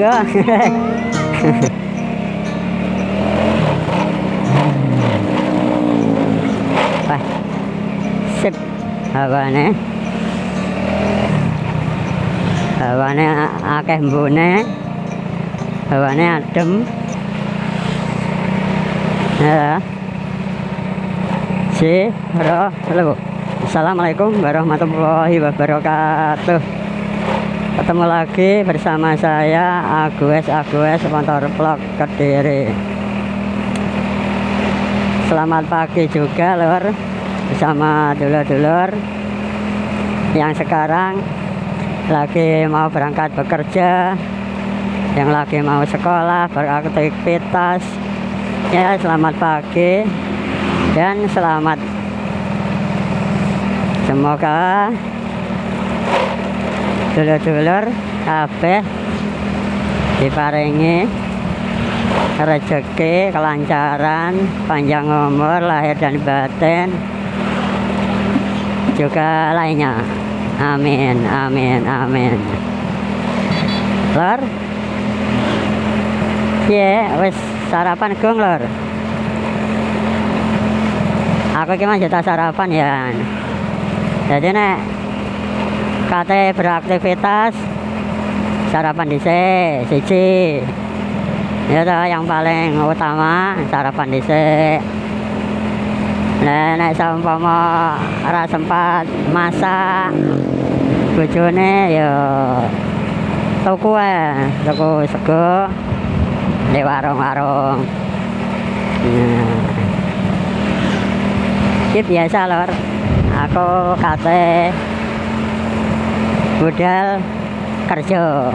monggo Wah, sip. Hawane. Hawane akeh mbune hawane adem. Ya. Si assalamualaikum warahmatullahi wabarakatuh ketemu lagi bersama saya Agus Agus motor vlog Kediri. Selamat pagi juga lor bersama dulur-dulur. Yang sekarang lagi mau berangkat bekerja yang lagi mau sekolah beraktivitas. Ya selamat pagi dan selamat. Semoga dulur-dulur kabeh diparingi rezeki kelancaran panjang umur lahir dan batin juga lainnya amin amin amin lor Iya, wis sarapan gong lor. Aku masih tak sarapan ya. Jadi nek kate beraktivitas sarapan dhisik siji. Ya toh, yang paling utama sarapan dhisik. Nah, nek saumpama ora sempat masak bojone ya tuku ae, tuku sego di warung-warung. Nah. Iki biasa lor. Aku kate budal kerja.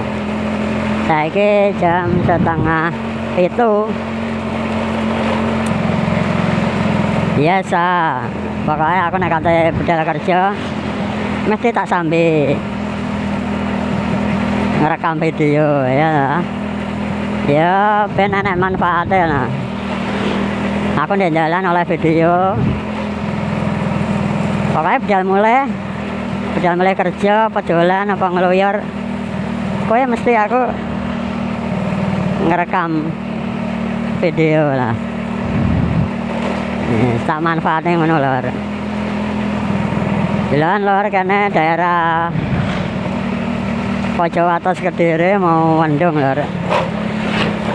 Saiki jam setengah itu. Biasa pokoknya aku nek kate budal kerja mesti tak sambil ngerekam video ya. Ya ben enak manfaatnya nah. Aku jalan oleh video. Pokoknya budal mulai budal mulai kerja apa apa ngeluyur pokoknya mesti aku ngerekam video lah. Tak manfaatnya ngono lor. Jalan lor karena daerah pojok atas kediri mau mendung lor.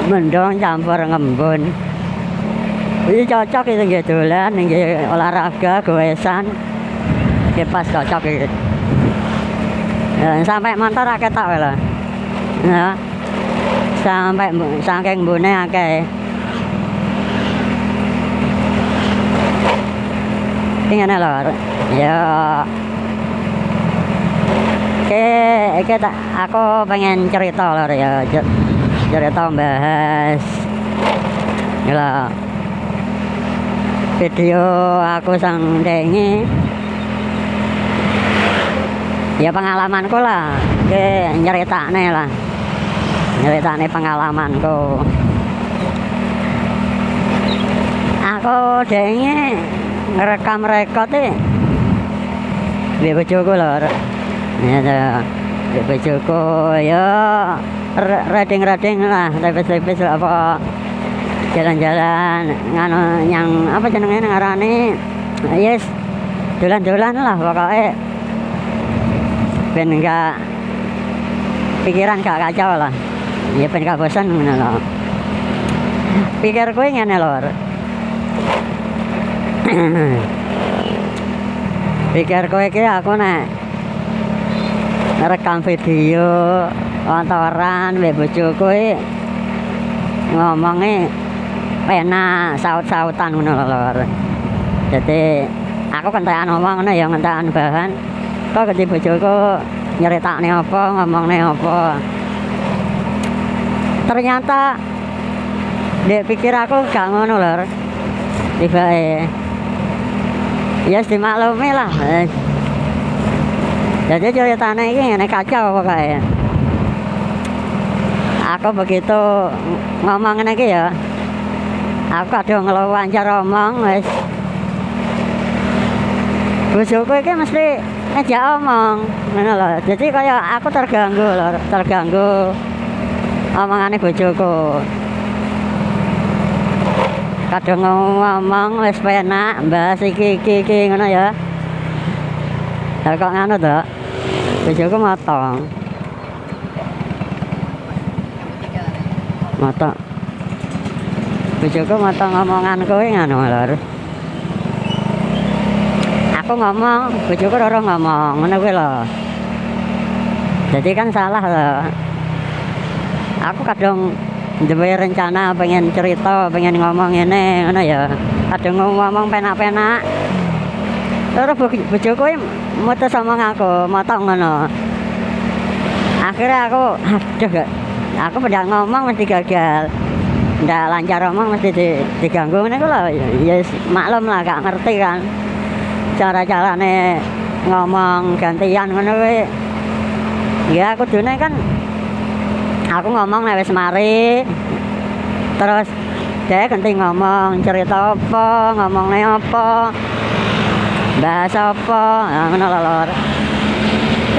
Mendung campur ngembun. Ini cocok itu gitu ini olahraga goesan ini pas cocok gitu Ya, sampai motor akeh tak lah ya. Sampai saking bune akeh. Ini ngene lho ya. Oke, tak aku pengen cerita lho ya. Cer- cerita bahas Gila video aku sang dengi ya pengalamanku lah. Oke nyeritane lah. Nyeritane pengalamanku. Aku dengi ngerekam rekod e. Di bojoku lho ya tuh di bojoku ya. Reding-reding lah tipis-tipis apa jalan-jalan nganu yang apa jenenge ngarani? Yes. Dolan-dolan lah pokoknya ben enggak pikiran gak kacau lah. Ya ben gak bosan ngono lho. Pikir kowe ngene lor pikir kowe iki aku nek rekam video kantoran mbek bojoku iki ngomongnya enak saut-sautan ngono lho jadi aku kentekan ngomong ngono ya kentekan bahan kok gede bojoku nyeritakne apa ngomongne apa? Ternyata dek pikir aku gak ngono lor tiba ya yes, dimaklumi lah Eh. jadi ceritanya ini ngene kacau pokoknya aku begitu ngomong iki ya aku kadang ngeluwancar omong wis. Bojoku iki mesti ngejak omong. Ngono lho. Jadi kaya aku terganggu lho terganggu omongane bojoku. Kadang ngomong wis penak bahas iki iki iki ngono ya. Lah kok ngono to? Bojoku motong. Motong. Bojoku motong omongan kowe ngono lho aku ngomong bojoku ora ngomong ngono kuwi lho. Jadi kan salah lho. Aku kadang duwe rencana pengen cerita pengen ngomong ini ngono ya. Kadang ngomong penak-penak. Terus bojoku mutus ngomong aku motong ngono. Akhirnya aku aduh aku pada ngomong mesti gagal. Ndak lancar ngomong mesti di, diganggu. Ini lho. Ya maklum lah gak ngerti kan cara-carane ngomong gantian ngono kuwi. Ya dune kan aku ngomong nek wis mari. Terus dia ganti ngomong cerita apa ngomongnya apa bahasa apa. Nah, ngono lho lor.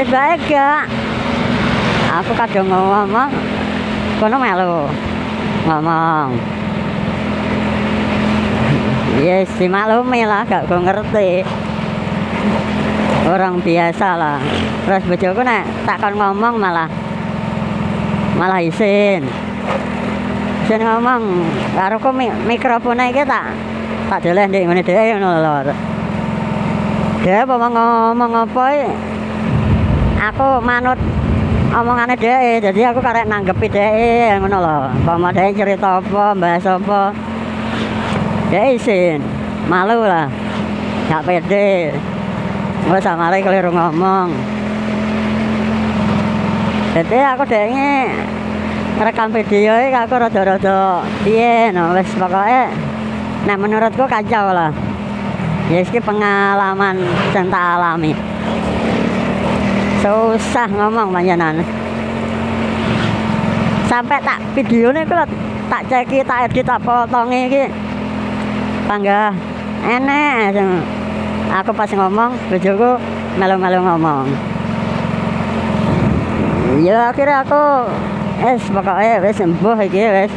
Baik gak? Aku kadang ngomong kono melu ngomong. Yes si maklumi lah gak gue ngerti orang biasa lah. Terus bojoku nek takkan ngomong malah malah isin isin ngomong karo ku mikrofone iki tak tak deleh ndek ngene dhewe ngono lho dia apa ngomong apa aku manut omongane dhek jadi aku karek nanggepi dhek ngono lho. Apa dhek cerita apa bahas apa dhek isin malu lah. Gak pede Wes samare keliru ngomong. Jadi aku dhekne rekam video iki aku rada-rada piye no wis pokoke nah menurutku kacau lah. Ya iki pengalaman tak alami. Susah ngomong panjenengan. Sampai tak videonya aku tak ceki tak edit tak potongi iki. Bangga enek aku pas ngomong bojoku melu-melu ngomong. Ya akhirnya aku es pokoknya wes sembuh iki wes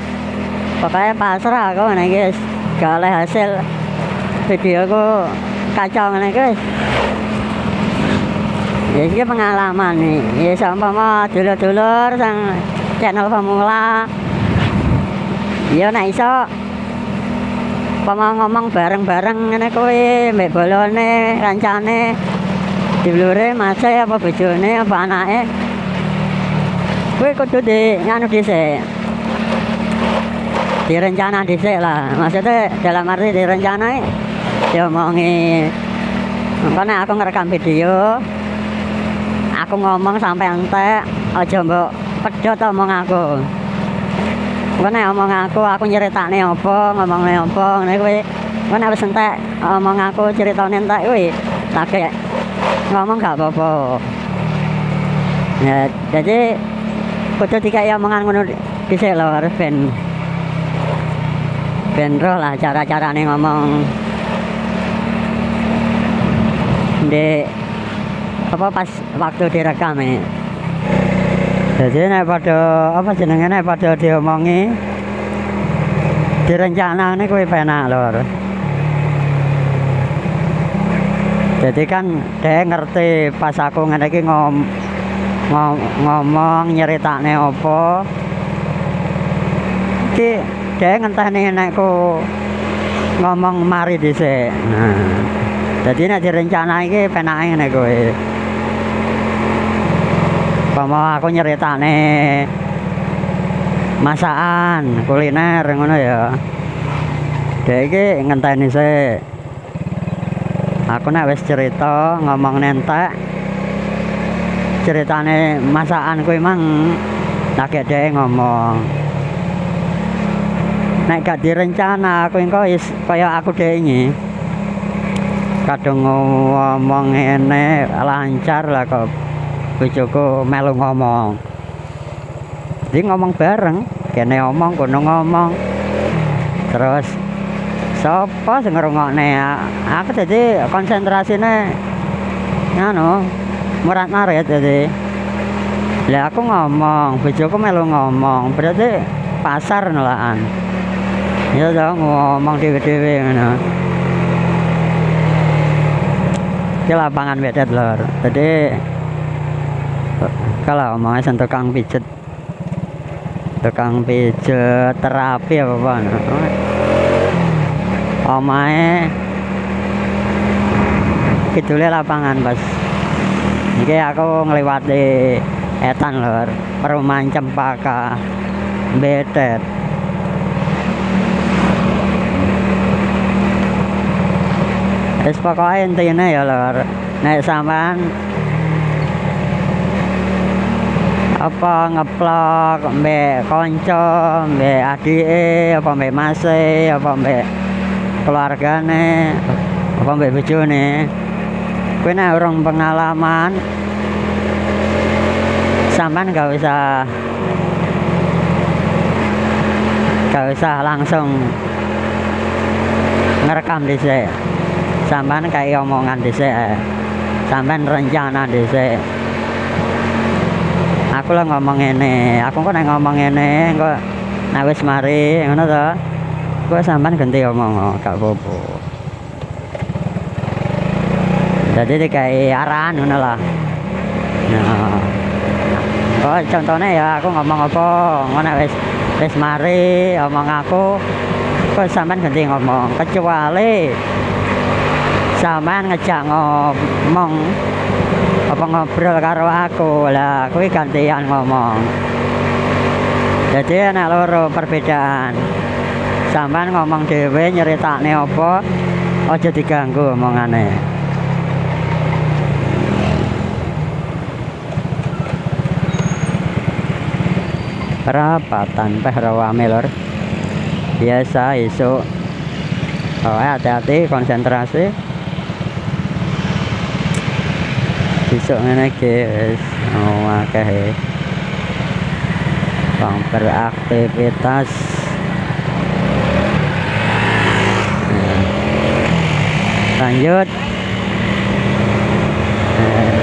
pokoknya pasrah aku nih guys gak oleh hasil videoku kacau nih guys ya pengalaman nih ya sama dulur-dulur sang channel pemula. Ya nah iso mau ngomong bareng-bareng ngene kowe mbek bolone kancane dulure mase apa bojone apa anake Kowe kudu di nganu dhisik. Direncana dhisik lah. Maksudnya dalam arti direncanai diomongi. Makanya aku ngerekam video. Aku ngomong sampai entek aja mbok pedhot omong aku. Makanya omong aku, aku nyeritane apa, ngomongnya apa, ngene kuwi. Kan harus entek omong aku ceritane entek kuwi. Tak ngomong gak apa-apa. Ya, jadi kudu dikai omongan ngono dhisik lho harus ben ben roh lah cara-carane ngomong di apa pas waktu direkam ini jadi nek pada apa jenenge? Nek pada diomongi direncana ini kuwi penak lho jadi kan dia ngerti pas aku ngene iki ngom ngomong nyeritakne apa. Iki dhek ngenteni nek ku ngomong mari dhisik. Nah dadi nek direncana iki penake ngene kowe Pama aku nyeritane masakan kuliner ngono ya. Dhek iki ngenteni sik. Aku nek wis cerita ngomong nentek ceritane masakan kuwi mang lagi dhek ngomong. Nek gak direncana aku engko is kaya aku dhek iki kadung ngomong ngene lancar lah kok bojoku melu ngomong jadi ngomong bareng kene ngomong kono ngomong terus sapa sing ngrungokne aku jadi konsentrasine ngono murat marit jadi Lah aku ngomong, bojoku melu ngomong, berarti pasar nolakan. Ya toh ngomong dhewe-dhewe ngono. Ki lapangan bedet lor. Jadi kalau omongnya sen tukang pijet. Tukang pijet terapi apa apa omae kidule lapangan pas iki aku ngliwati etan lor. Perumahan cempaka betet. Wis pokoke intine ya lor. Nek sampean apa ngeplok mbek kanca mbek adike apa mbek mase apa mbek keluargane apa mbek bojone. Kowe nek urung pengalaman sampean gak usah gak usah langsung ngerekam dhisik. Sampean kayak omongan dhisik sampean rencana dhisik aku lah ngomong ini aku kok nek ngomong ini kok nek wis mari ngono to. Kok sampean ganti omong gak apa-apa. Jadi dikai arahan ngono lah. Nah oh contohnya ya aku ngomong apa? Ngono wis wis mari omong aku kok sampean ganti ngomong? Kecuali sampean ngejak ngomong apa ngobrol karo aku? Lah kuwi gantian ngomong. Jadi anak loro perbedaan. Sampean ngomong dhewe nyeritakne apa aja diganggu omongane. Perapatan peh rawame lor. Biasa esok oh hati-hati konsentrasi besok ngene iki wis oh akeh bang beraktivitas nah. lanjut. Nah.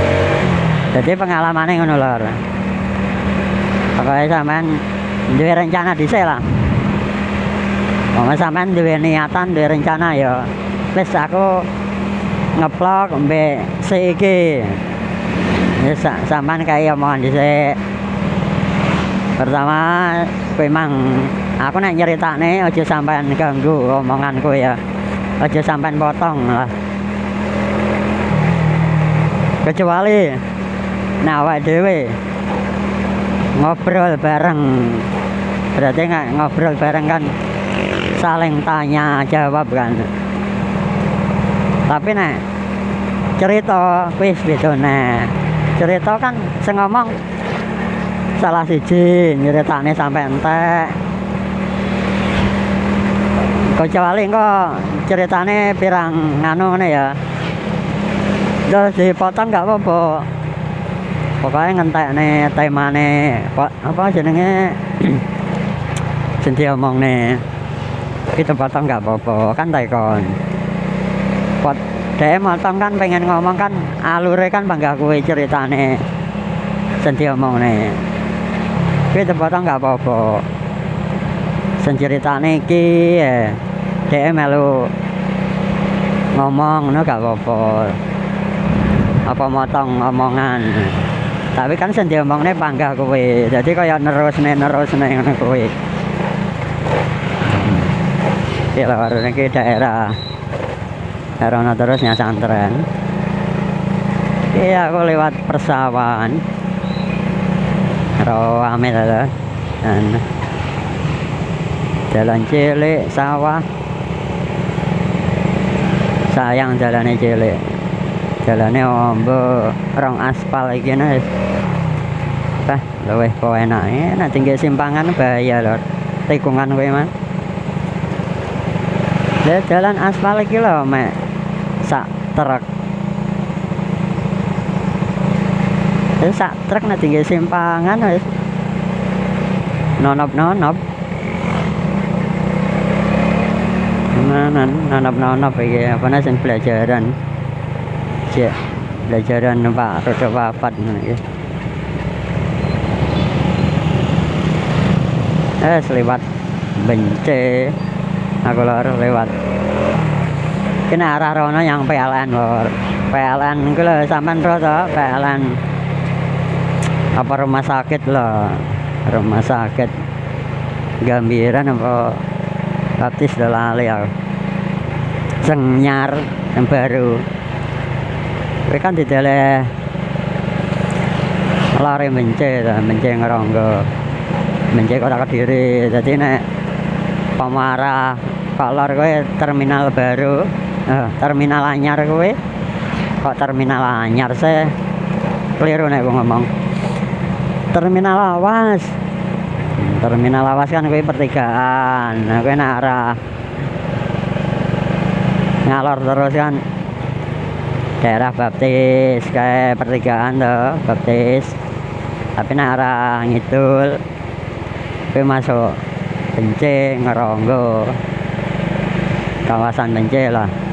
jadi pengalamannya ngono lor pokoknya sampean duwe rencana dhisik lah. Pokoknya sampean duwe niatan duwe rencana ya. Wis aku ngeplok mbek iki ya sampean kayak omongan dhisik. Pertama kowe mang aku nek nyeritakne aja sampean ganggu omonganku ya. Aja sampean potong lah. Kecuali awak dhewe ngobrol bareng. Berarti nggak ngobrol bareng kan saling tanya jawab kan. Tapi nek cerita wis bedone cerita kan sing ngomong salah siji nyeritane sampai entek. Kecuali kok ceritane pirang nganu ngene ya. Terus dipotong nggak apa-apa. Pokoknya ngentekne temane apa jenenge? Sing diomongne. Kita potong nggak apa-apa. Kan tekon dia motong kan pengen ngomong kan alure kan bangga kue ceritane. Senti omong nih kita potong nggak apa-apa ceritane ki ya dia melu ngomong no gak apa-apa. Apa motong omongan. Tapi kan senti omong nih bangga kue jadi kaya nerus nih nerus nih ngono kue ya warna ke daerah Herono terusnya santren iya aku lewat persawahan. Rame ada dan jalan cilik sawah. Sayang jalannya cilik. Jalannya ombo rong aspal lagi nih Bah, luwih kok enak enak tinggal simpangan bahaya lho. Tikungan kowe mah jalan aspal lagi loh mek sak truk itu eh, sak truk nanti gak simpangan wis eh. nonop nonop. Nonop nonop eh, ya apa nasi pelajaran. Cek pelajaran pak roda papat nih eh. Lewat benci aku lewat kena arah rono yang PLN. Lor PLN itu loh sampai roto PLN. Apa rumah sakit loh rumah sakit. Gambiran apa baptis lali ya. Senyar yang baru. Kowe kan didele lari mence ta, mence ngeronggo. Mence kota Kediri. Jadi nek pemarah kalau kowe terminal baru, eh, terminal anyar kowe kok terminal anyar sih keliru nek gua ngomong. Terminal awas. Terminal awas kan kowe pertigaan. Nah, nek arah ngalor terus kan daerah baptis kayak pertigaan tuh baptis tapi nah arah ngidul tapi masuk Bence ngeronggo kawasan Bence lah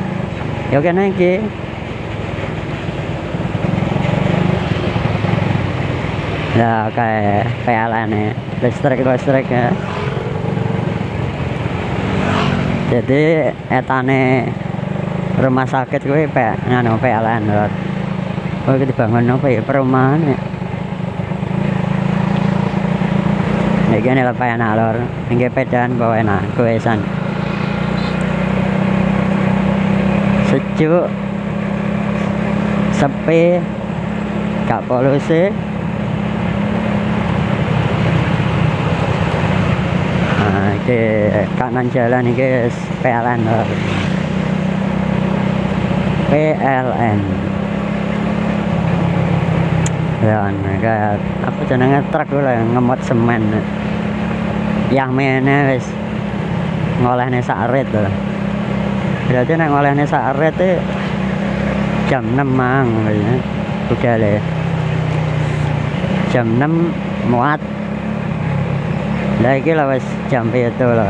yuk kena iki ya kayak PLN ya. Listrik listrik ya. Jadi etane rumah sakit gue pe nganu PLN lor oh dibangun apa ya? Perumahan ya. Nek gini lah enak lor Ini pedan bawa enak Kuesan Sejuk Sepi. Gak polusi Nah, kanan jalan ini PLN lor PLN ya kayak apa jenenge truk lah ngemot semen. Yang mene wis ngolehne sak rit lho berarti nek ngolehne sak rit jam 6 mang ya. udah le. Jam 6 muat. Lah iki jam 7 lho.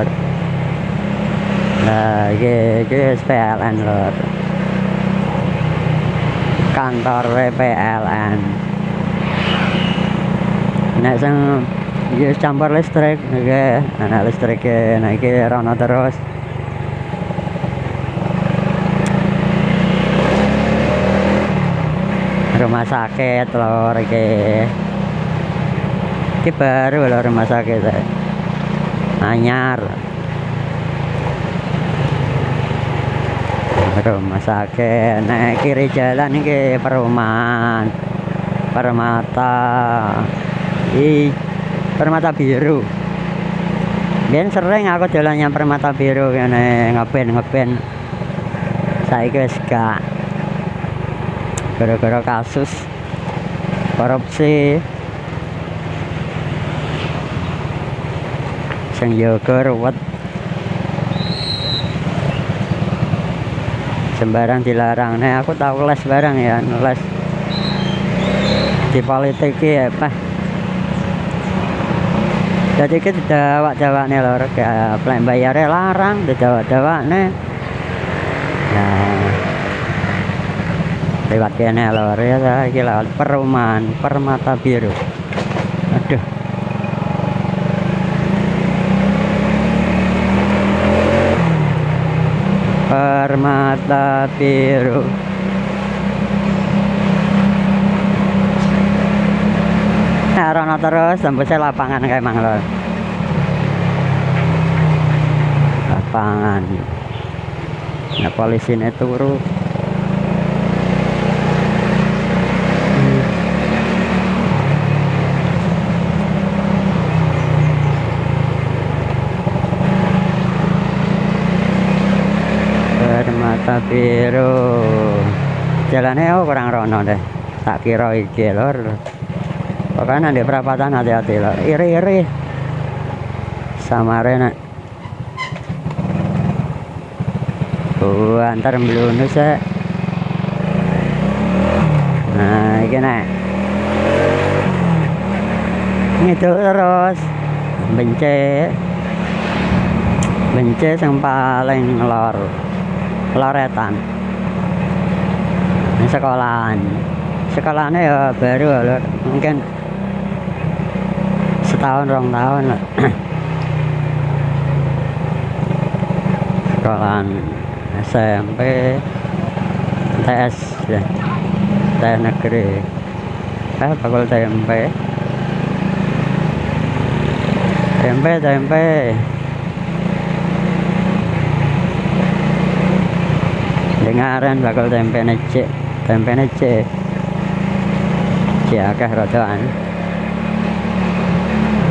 Lah iki iki PLN lho. Kantor PLN nek sing iki campur listrik iki ana listrik nek iki rono terus rumah sakit lor iki. Iki baru lho rumah sakit anyar. Rumah sakit naik kiri jalan ini perumahan. Permata. I permata biru. Dan sering aku jalannya permata biru ini ngeben ngeben saya wis gak gara-gara kasus korupsi. Sing yoga ruwet. Sembarang dilarang. Nah aku tahu les barang ya les. Di politik ya apa jadi kita tidak jawab nih lor kayak bayarnya larang tidak jawab nih nah lewat kene ya gila perumahan permata biru. Aduh. Permata biru. Nah rono terus tembusnya lapangan kayak emang lho. Lapangan. Nah polisi ini turu permata biru? Jalannya oh kurang rono deh. Tak kira iki lor pokoknya di perapatan hati-hati lor iri-iri. Sama rena. Oh antar belunus ya nah ini nek. Itu terus. Bence bence yang paling lor loretan. Ini sekolahan. Sekolahannya ya baru lho. mungkin setahun rong tahun lho. sekolahan SMP TS ya. TN negeri. Eh bakul TMP TMP TMP dengaran bakul tempe necek tempe necek cek akeh rodoan.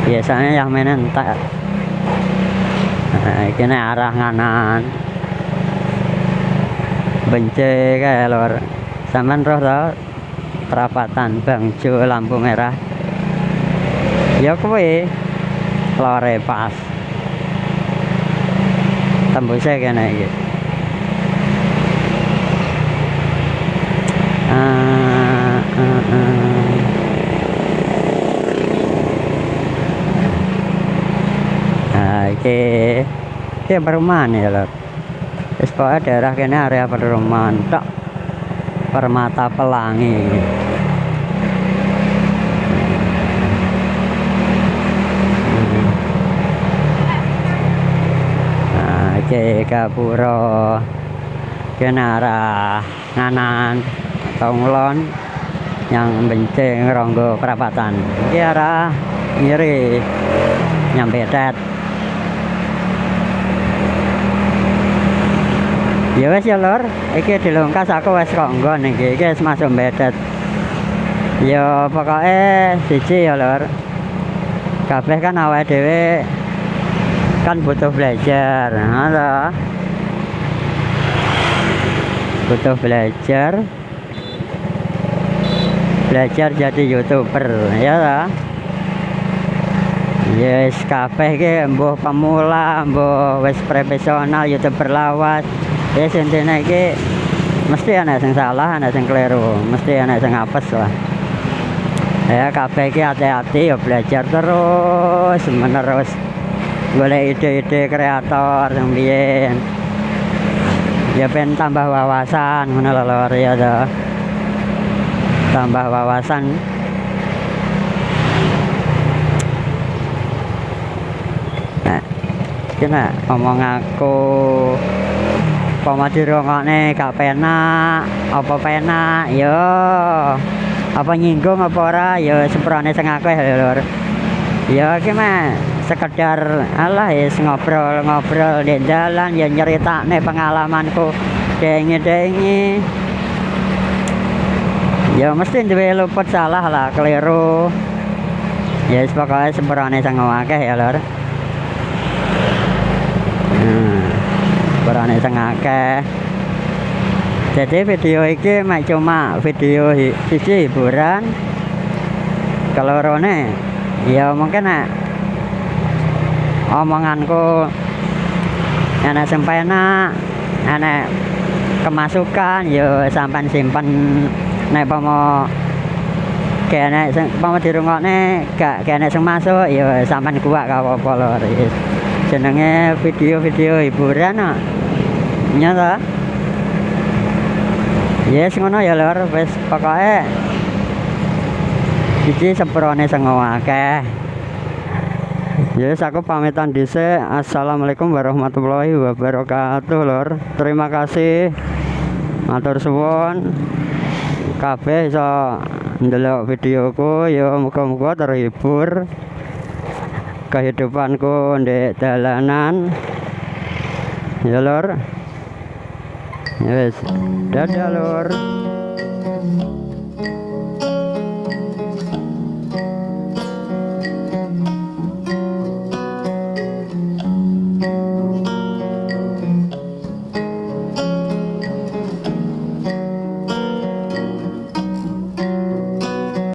Biasanya yang main tak nah, ini arah nganan benci kayak lor sampean roh tau perapatan bangjo lampu merah. Ya kuwi lore pas. Tembusnya kena iki ah, ah, ah. Nah, iki iki perumahan ya lor pokoke daerah kene area perumahan tok. Permata Pelangi. Iki Gapura. Kene arah nganan atau ngulon yang benceng ronggo perapatan. Iki arah ngiri nyampe tet. Ya wes ya lor iki dilungkas aku wes kok nggon iki. Masuk bedet ya pokoknya siji ya lor kabeh kan awake dhewe kan butuh belajar. Nah, butuh belajar belajar jadi youtuber ya yes kabeh iki mbuh pemula mbuh wis profesional youtuber lawas. Ya intinya iki mesti ana sing salah ana sing keliru mesti ana sing apes lah. Ya kabeh iki hati-hati ya belajar terus menerus. Golek ide-ide kreator yang biyen. Ya pengen tambah wawasan lor ya toh tambah wawasan. Nah kena ngomong aku apa dirungokne gak penak apa penak? Yo apa nyinggung apa ora? Yo semprone sing akeh lur. Ya iki mah sekedar alah ya ngobrol-ngobrol di jalan ya nyeritakne pengalamanku. Dengi-dengi ya mesti duwe luput salah lah keliru. Ya yes, pokoknya semprone sing akeh ya lur. Hmm, semprone sing akeh. Jadi video ini mak cuma video sisi hiburan kalau rone ya mungkin nak omonganku anak sempena anak kemasukan yo sampan simpen nek pomo kene sing pomo dirungokne gak kene sing masuk yo sampan kuat gak apa-apa jenenge video-video hiburan no. nyata yes ngono ya lor wis pokoke iki semprone sing akeh Yes, aku pamitan dhisik. Assalamualaikum warahmatullahi wabarakatuh, Lor. Terima kasih. Matur suwun. Kabeh iso ndelok videoku ya muga-muga terhibur. Kehidupanku ndek dalanan. Ya, Lor. Yes. Dadah, Lor.